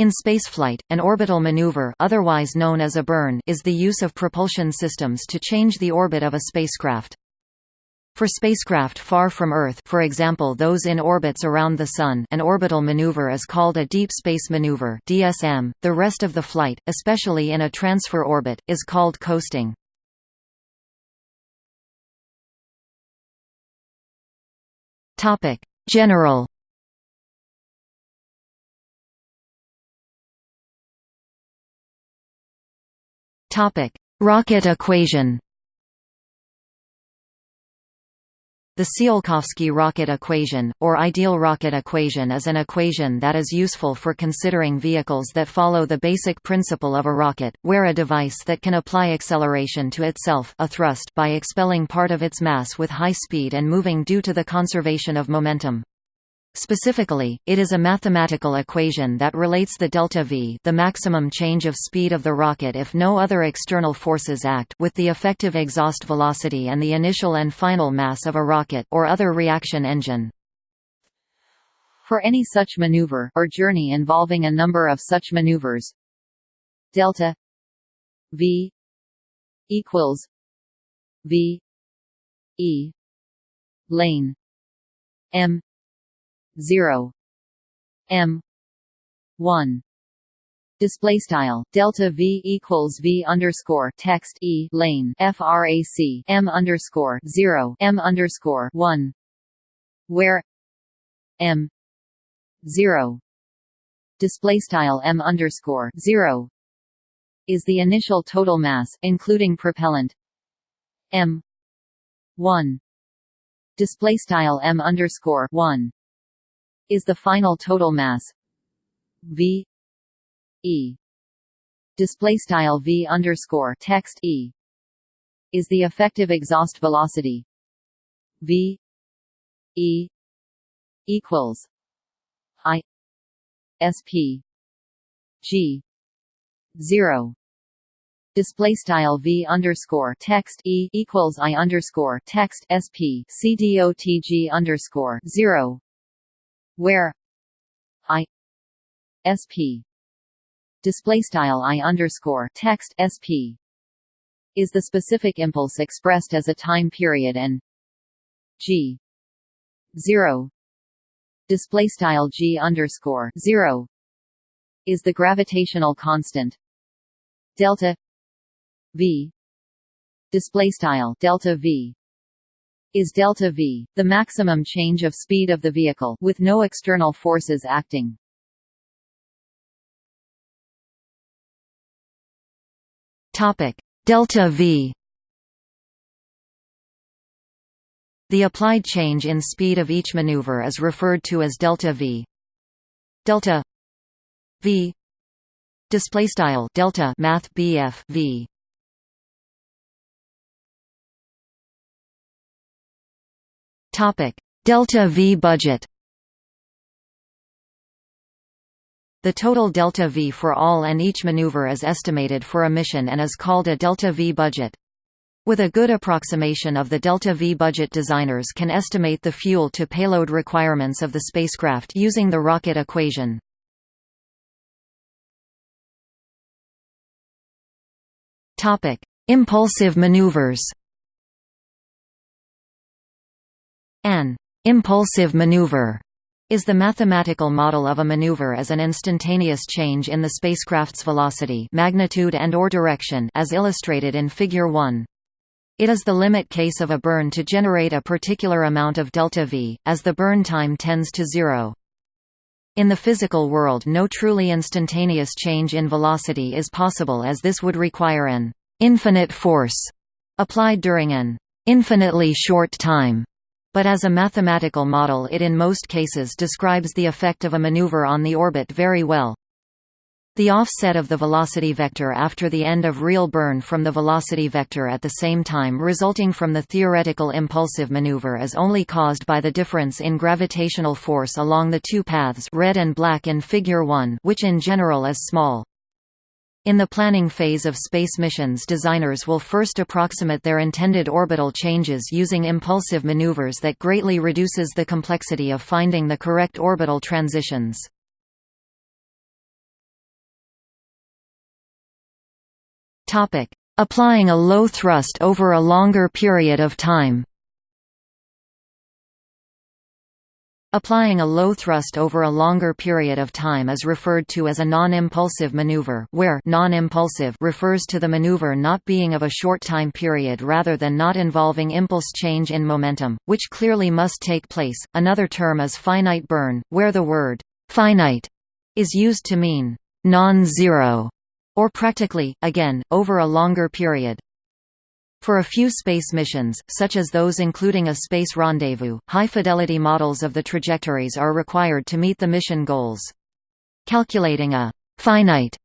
In spaceflight, an orbital maneuver otherwise known as a burn is the use of propulsion systems to change the orbit of a spacecraft. For spacecraft far from Earth for example those in orbits around the Sun an orbital maneuver is called a deep space maneuver DSM. .The rest of the flight, especially in a transfer orbit, is called coasting. General Rocket equation The Tsiolkovsky rocket equation, or ideal rocket equation is an equation that is useful for considering vehicles that follow the basic principle of a rocket, where a device that can apply acceleration to itself a thrust by expelling part of its mass with high speed and moving due to the conservation of momentum. Specifically, it is a mathematical equation that relates the delta v the maximum change of speed of the rocket if no other external forces act with the effective exhaust velocity and the initial and final mass of a rocket or other reaction engine. For any such maneuver or journey involving a number of such maneuvers, delta v equals v e lane m 0 m. 1 display style. Delta v equals v underscore text e lane. Frac m underscore 0 m underscore 1 where m 0 display style m underscore 0 is the initial total mass including propellant. M 1 display style m underscore 1 is the final total mass v e. Display style v underscore text e is the effective exhaust velocity v e equals i sp g 0 display style v underscore text e equals i underscore text sp cdotg underscore 0 where i sp display style i underscore text sp is the specific impulse expressed as a time period and g 0 display style g underscore 0 is the gravitational constant delta v. Display style delta v is delta v, the maximum change of speed of the vehicle with no external forces acting. Topic: Delta v. The applied change in speed of each maneuver is referred to as delta v. Delta v display style delta math BF v Topic: Delta V budget. The total delta V for all and each maneuver is estimated for a mission and is called a delta V budget. With a good approximation of the delta V budget designers can estimate the fuel to payload requirements of the spacecraft using the rocket equation. Topic: Impulsive maneuvers. An impulsive maneuver is the mathematical model of a maneuver as an instantaneous change in the spacecraft's velocity magnitude and or direction as illustrated in Figure 1. It is the limit case of a burn to generate a particular amount of delta V, as the burn time tends to zero. In the physical world no truly instantaneous change in velocity is possible as this would require an infinite force applied during an infinitely short time but as a mathematical model it in most cases describes the effect of a maneuver on the orbit very well. The offset of the velocity vector after the end of real burn from the velocity vector at the same time resulting from the theoretical impulsive maneuver is only caused by the difference in gravitational force along the two paths red and black in Figure 1 which in general is small. In the planning phase of space missions designers will first approximate their intended orbital changes using impulsive maneuvers that greatly reduces the complexity of finding the correct orbital transitions. Applying a low thrust over a longer period of time Applying a low thrust over a longer period of time is referred to as a non-impulsive maneuver where non-impulsive refers to the maneuver not being of a short time period rather than not involving impulse change in momentum, which clearly must take place. Another term is finite burn, where the word finite is used to mean non-zero or practically, again, over a longer period. For a few space missions, such as those including a space rendezvous, high-fidelity models of the trajectories are required to meet the mission goals. Calculating a «finite»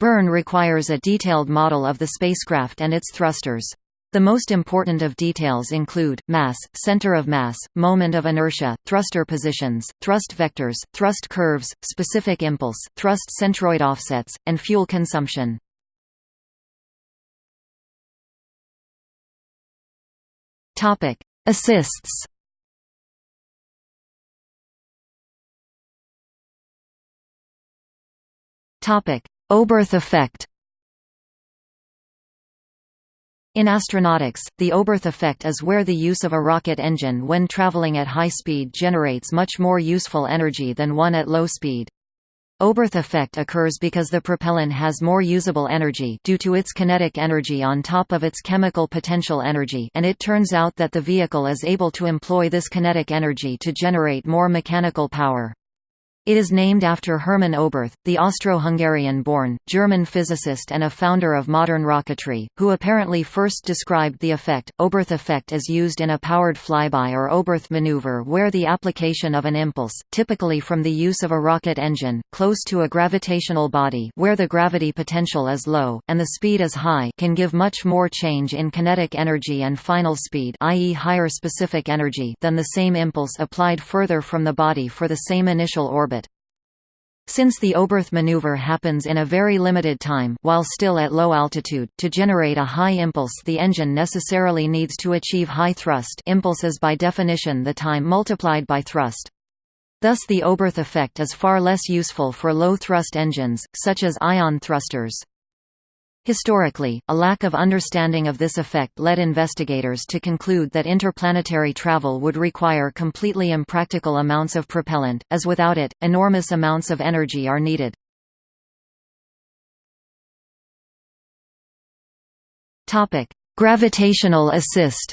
burn requires a detailed model of the spacecraft and its thrusters. The most important of details include, mass, center of mass, moment of inertia, thruster positions, thrust vectors, thrust curves, specific impulse, thrust centroid offsets, and fuel consumption. Topic: Assists. Topic: Oberth effect. In astronautics, the Oberth effect is where the use of a rocket engine when traveling at high speed generates much more useful energy than one at low speed. Oberth effect occurs because the propellant has more usable energy due to its kinetic energy on top of its chemical potential energy and it turns out that the vehicle is able to employ this kinetic energy to generate more mechanical power. It is named after Hermann Oberth, the Austro-Hungarian-born, German physicist and a founder of modern rocketry, who apparently first described the effect. Oberth effect is used in a powered flyby or Oberth maneuver where the application of an impulse, typically from the use of a rocket engine, close to a gravitational body where the gravity potential is low, and the speed is high can give much more change in kinetic energy and final speed i.e. higher specific energy than the same impulse applied further from the body for the same initial orbit since the Oberth maneuver happens in a very limited time while still at low altitude, to generate a high impulse the engine necessarily needs to achieve high thrust impulse is by definition the time multiplied by thrust. Thus the Oberth effect is far less useful for low-thrust engines, such as ion thrusters. Historically, a lack of understanding of this effect led investigators to conclude that interplanetary travel would require completely impractical amounts of propellant, as without it, enormous amounts of energy are needed. Gravitational assist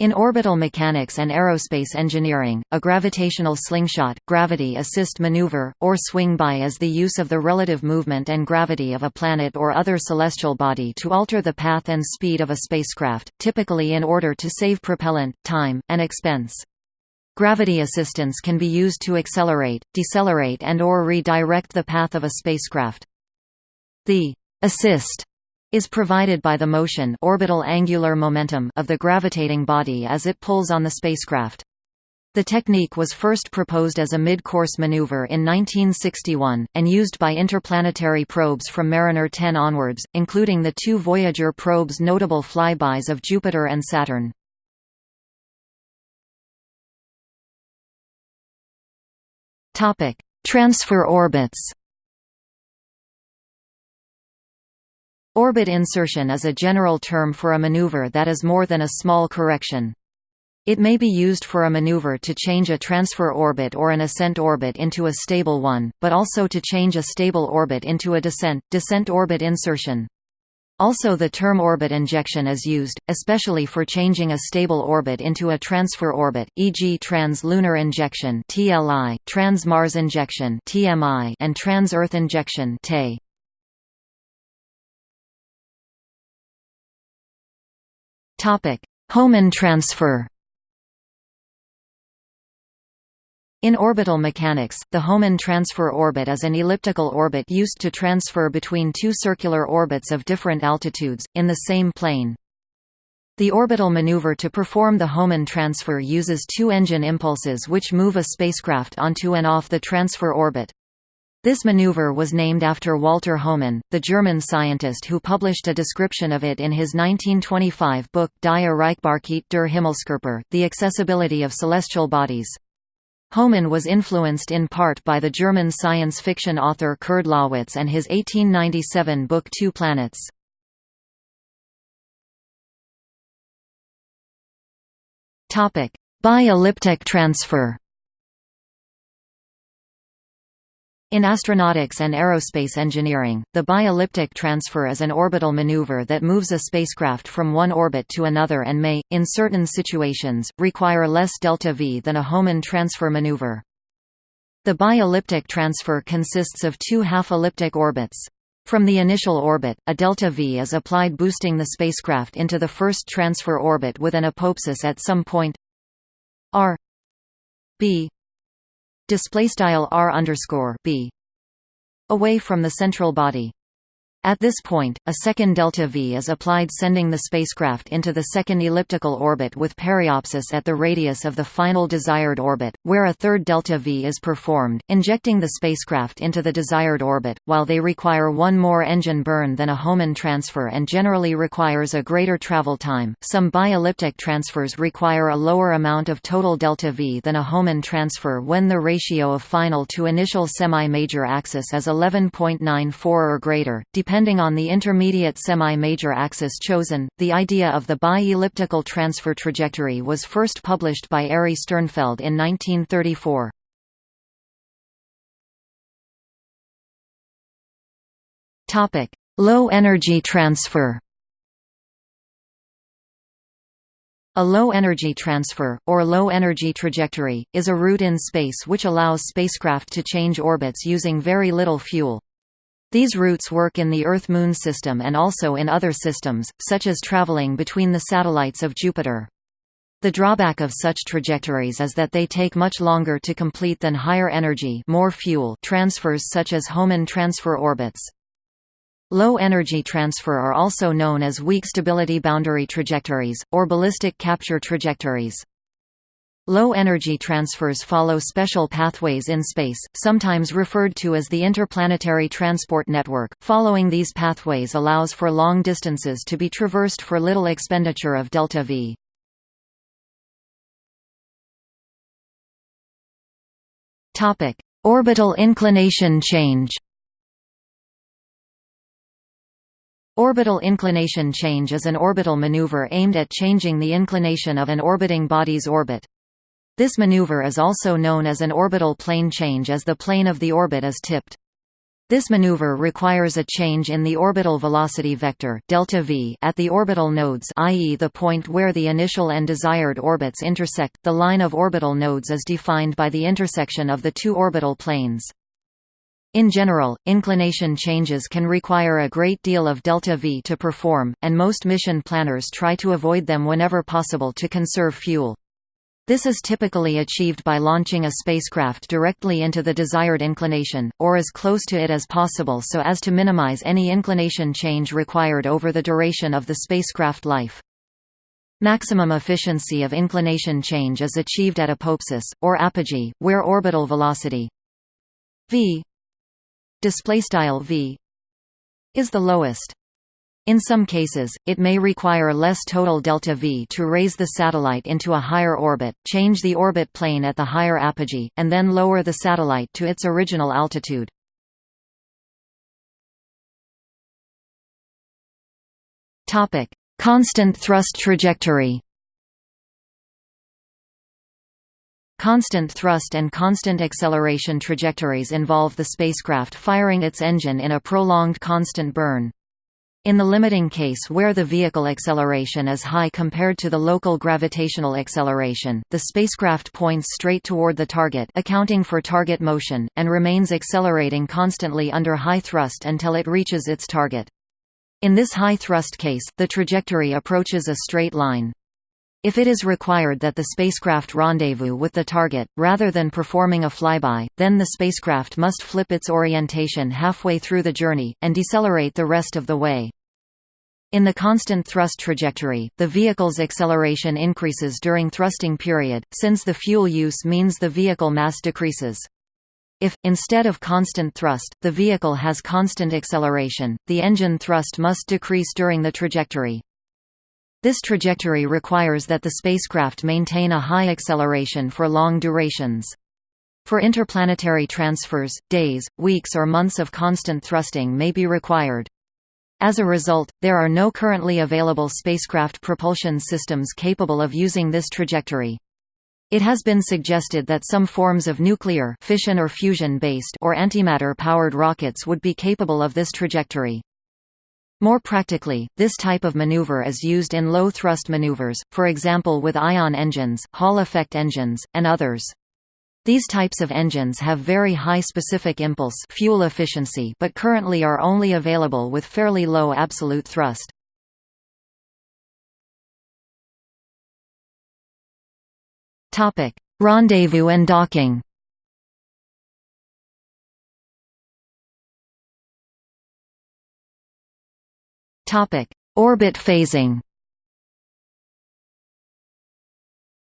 in orbital mechanics and aerospace engineering, a gravitational slingshot, gravity assist maneuver, or swing-by is the use of the relative movement and gravity of a planet or other celestial body to alter the path and speed of a spacecraft, typically in order to save propellant, time, and expense. Gravity assistance can be used to accelerate, decelerate and or redirect the path of a spacecraft. The assist is provided by the motion orbital angular momentum of the gravitating body as it pulls on the spacecraft. The technique was first proposed as a mid-course maneuver in 1961, and used by interplanetary probes from Mariner 10 onwards, including the two Voyager probes' notable flybys of Jupiter and Saturn. Transfer orbits Orbit insertion is a general term for a maneuver that is more than a small correction. It may be used for a maneuver to change a transfer orbit or an ascent orbit into a stable one, but also to change a stable orbit into a descent, descent orbit insertion. Also the term orbit injection is used, especially for changing a stable orbit into a transfer orbit, e.g. trans-lunar injection trans-Mars injection and trans-Earth injection Topic: Hohmann transfer. In orbital mechanics, the Hohmann transfer orbit is an elliptical orbit used to transfer between two circular orbits of different altitudes, in the same plane. The orbital maneuver to perform the Hohmann transfer uses two engine impulses which move a spacecraft onto and off the transfer orbit. This maneuver was named after Walter Hohmann, the German scientist who published a description of it in his 1925 book Die Erreichbarkeit der Himmelskörper, The Accessibility of Celestial Bodies. Hohmann was influenced in part by the German science fiction author Kurd Laßwitz and his 1897 book Two Planets. Bi-elliptic transfer In astronautics and aerospace engineering, the bi-elliptic transfer is an orbital maneuver that moves a spacecraft from one orbit to another and may, in certain situations, require less delta-v than a Hohmann transfer maneuver. The bi-elliptic transfer consists of two half-elliptic orbits. From the initial orbit, a delta-v is applied boosting the spacecraft into the first transfer orbit with an apoapsis at some point r b display style r underscore b away from the central body at this point, a second delta-v is applied sending the spacecraft into the second elliptical orbit with periapsis at the radius of the final desired orbit, where a third delta-v is performed, injecting the spacecraft into the desired orbit, while they require one more engine burn than a Hohmann transfer and generally requires a greater travel time. Some bi-elliptic transfers require a lower amount of total delta-v than a Hohmann transfer when the ratio of final to initial semi-major axis is 11.94 or greater, Depending on the intermediate semi-major axis chosen, the idea of the bi-elliptical transfer trajectory was first published by Ari Sternfeld in 1934. Low-energy transfer A low-energy transfer, or low-energy trajectory, is a route in space which allows spacecraft to change orbits using very little fuel. These routes work in the Earth–Moon system and also in other systems, such as traveling between the satellites of Jupiter. The drawback of such trajectories is that they take much longer to complete than higher energy more fuel transfers such as Hohmann transfer orbits. Low-energy transfer are also known as weak stability boundary trajectories, or ballistic capture trajectories. Low-energy transfers follow special pathways in space, sometimes referred to as the interplanetary transport network. Following these pathways allows for long distances to be traversed for little expenditure of delta v. Topic: Orbital inclination change. Orbital inclination change is an orbital maneuver aimed at changing the inclination of an orbiting body's orbit. This maneuver is also known as an orbital plane change as the plane of the orbit is tipped. This maneuver requires a change in the orbital velocity vector delta v at the orbital nodes i.e. the point where the initial and desired orbits intersect. The line of orbital nodes is defined by the intersection of the two orbital planes. In general, inclination changes can require a great deal of delta v to perform, and most mission planners try to avoid them whenever possible to conserve fuel. This is typically achieved by launching a spacecraft directly into the desired inclination, or as close to it as possible so as to minimize any inclination change required over the duration of the spacecraft life. Maximum efficiency of inclination change is achieved at apoapsis, or apogee, where orbital velocity v v is the lowest. In some cases, it may require less total delta V to raise the satellite into a higher orbit, change the orbit plane at the higher apogee, and then lower the satellite to its original altitude. Topic: Constant thrust trajectory Constant thrust and constant acceleration trajectories involve the spacecraft firing its engine in a prolonged constant burn. In the limiting case where the vehicle acceleration is high compared to the local gravitational acceleration, the spacecraft points straight toward the target accounting for target motion, and remains accelerating constantly under high thrust until it reaches its target. In this high thrust case, the trajectory approaches a straight line. If it is required that the spacecraft rendezvous with the target, rather than performing a flyby, then the spacecraft must flip its orientation halfway through the journey, and decelerate the rest of the way. In the constant thrust trajectory, the vehicle's acceleration increases during thrusting period, since the fuel use means the vehicle mass decreases. If, instead of constant thrust, the vehicle has constant acceleration, the engine thrust must decrease during the trajectory. This trajectory requires that the spacecraft maintain a high acceleration for long durations. For interplanetary transfers, days, weeks or months of constant thrusting may be required. As a result, there are no currently available spacecraft propulsion systems capable of using this trajectory. It has been suggested that some forms of nuclear fission or fusion-based or antimatter-powered rockets would be capable of this trajectory. More practically, this type of maneuver is used in low-thrust maneuvers, for example with ion engines, Hall effect engines, and others. These types of engines have very high specific impulse fuel efficiency but currently are only available with fairly low absolute thrust. Rendezvous and docking Orbit phasing.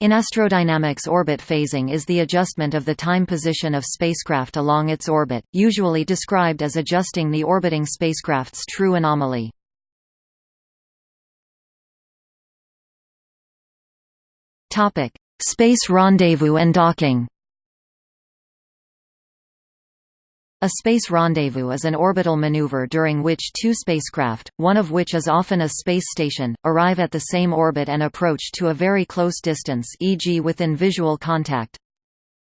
In astrodynamics orbit phasing is the adjustment of the time position of spacecraft along its orbit, usually described as adjusting the orbiting spacecraft's true anomaly. Space rendezvous and docking A space rendezvous is an orbital maneuver during which two spacecraft, one of which is often a space station, arrive at the same orbit and approach to a very close distance e.g. within visual contact.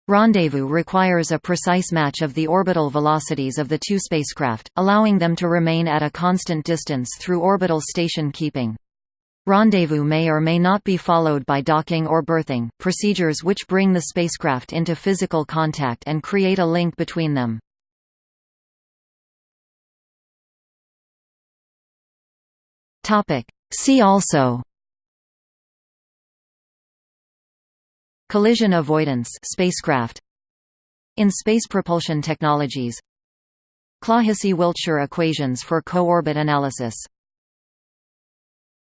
Rendezvous requires a precise match of the orbital velocities of the two spacecraft, allowing them to remain at a constant distance through orbital station keeping. Rendezvous may or may not be followed by docking or berthing, procedures which bring the spacecraft into physical contact and create a link between them. Topic. See also Collision avoidance spacecraft In space propulsion technologies Clohessy-Wiltshire equations for co-orbit analysis